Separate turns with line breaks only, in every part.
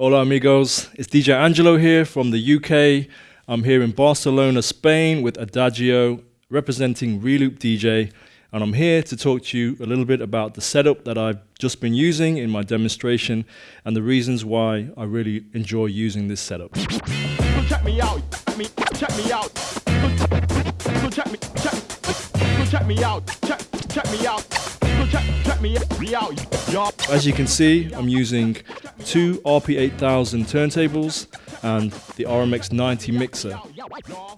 Hola amigos, it's DJ Angelo here from the UK. I'm here in Barcelona, Spain with Adagio representing Reloop DJ and I'm here to talk to you a little bit about the setup that I've just been using in my demonstration and the reasons why I really enjoy using this setup. Check me out, check me out. Check me, check, check me out, check, check me out. So check, check me out. As you can see, I'm using two RP8000 turntables and the RMX 90 mixer.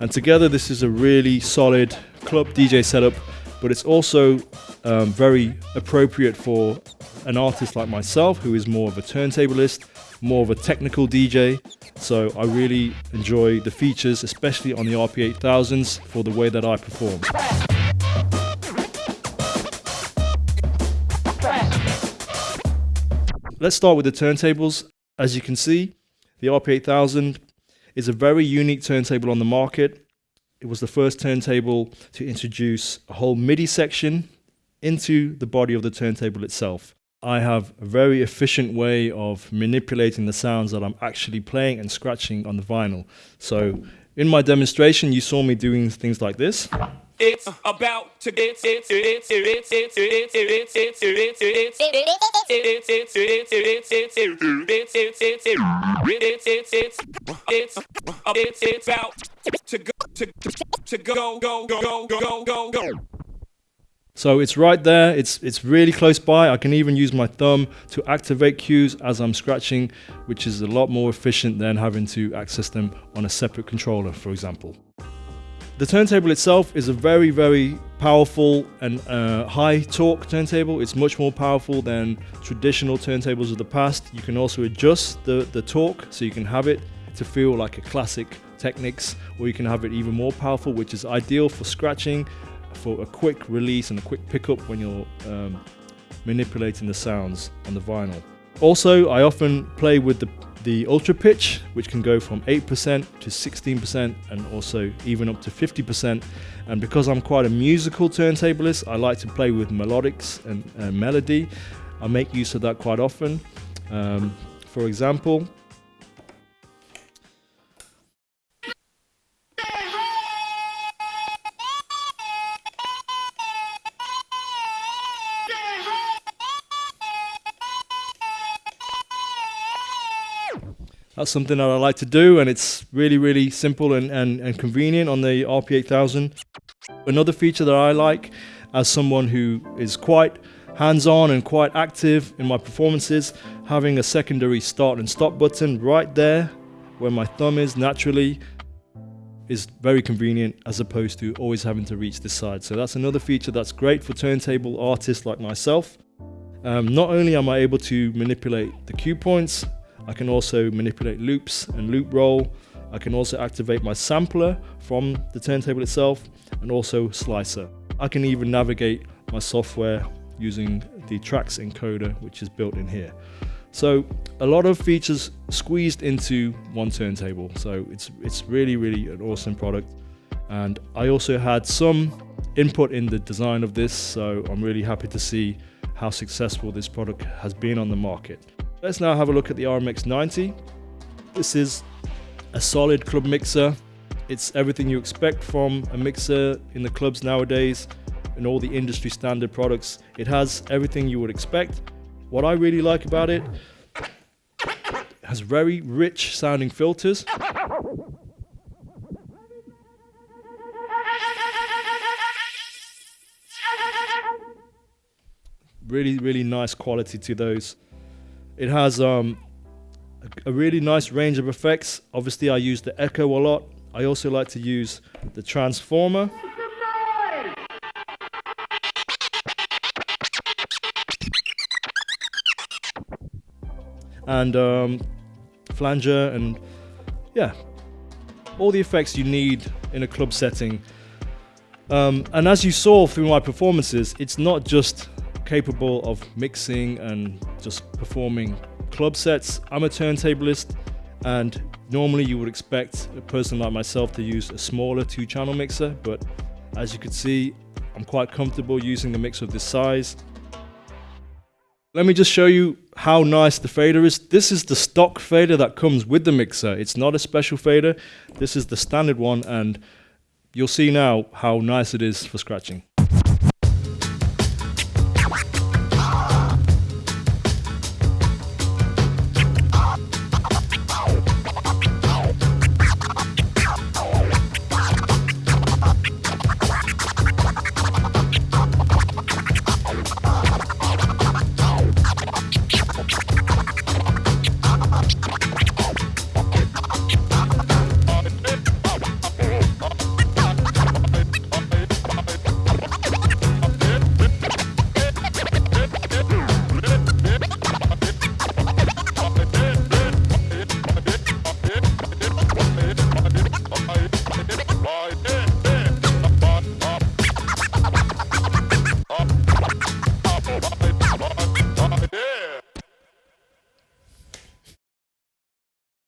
And together this is a really solid club DJ setup, but it's also um, very appropriate for an artist like myself who is more of a turntablist, more of a technical DJ. So I really enjoy the features, especially on the RP8000s for the way that I perform. Let's start with the turntables. As you can see, the RP8000 is a very unique turntable on the market. It was the first turntable to introduce a whole MIDI section into the body of the turntable itself. I have a very efficient way of manipulating the sounds that I'm actually playing and scratching on the vinyl. So in my demonstration, you saw me doing things like this. It's about to get it. It's about to go to go go go go go go go so it's right there, it's, it's really close by. I can even use my thumb to activate cues as I'm scratching, which is a lot more efficient than having to access them on a separate controller, for example. The turntable itself is a very, very powerful and uh, high torque turntable. It's much more powerful than traditional turntables of the past. You can also adjust the, the torque so you can have it to feel like a classic Technics, or you can have it even more powerful, which is ideal for scratching, for a quick release and a quick pickup when you're um, manipulating the sounds on the vinyl. Also, I often play with the the ultra pitch, which can go from 8% to 16% and also even up to 50%. And because I'm quite a musical turntablist, I like to play with melodics and uh, melody. I make use of that quite often. Um, for example, that's something that I like to do and it's really, really simple and, and, and convenient on the RP8000. Another feature that I like as someone who is quite hands-on and quite active in my performances, having a secondary start and stop button right there where my thumb is naturally is very convenient as opposed to always having to reach this side. So that's another feature that's great for turntable artists like myself. Um, not only am I able to manipulate the cue points I can also manipulate loops and loop roll. I can also activate my sampler from the turntable itself and also slicer. I can even navigate my software using the tracks encoder which is built in here. So a lot of features squeezed into one turntable. So it's, it's really, really an awesome product. And I also had some input in the design of this. So I'm really happy to see how successful this product has been on the market. Let's now have a look at the RMX 90. This is a solid club mixer. It's everything you expect from a mixer in the clubs nowadays and all the industry standard products. It has everything you would expect. What I really like about it, it has very rich sounding filters. Really, really nice quality to those. It has um, a really nice range of effects. Obviously, I use the echo a lot. I also like to use the transformer. And um, flanger and yeah, all the effects you need in a club setting. Um, and as you saw through my performances, it's not just capable of mixing and just performing club sets. I'm a turntablist and normally you would expect a person like myself to use a smaller two channel mixer, but as you can see, I'm quite comfortable using a mixer of this size. Let me just show you how nice the fader is. This is the stock fader that comes with the mixer. It's not a special fader. This is the standard one and you'll see now how nice it is for scratching.